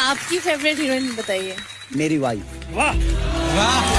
आपकी favourite heroine बताइए। मेरी वाइफ वाह। वाह।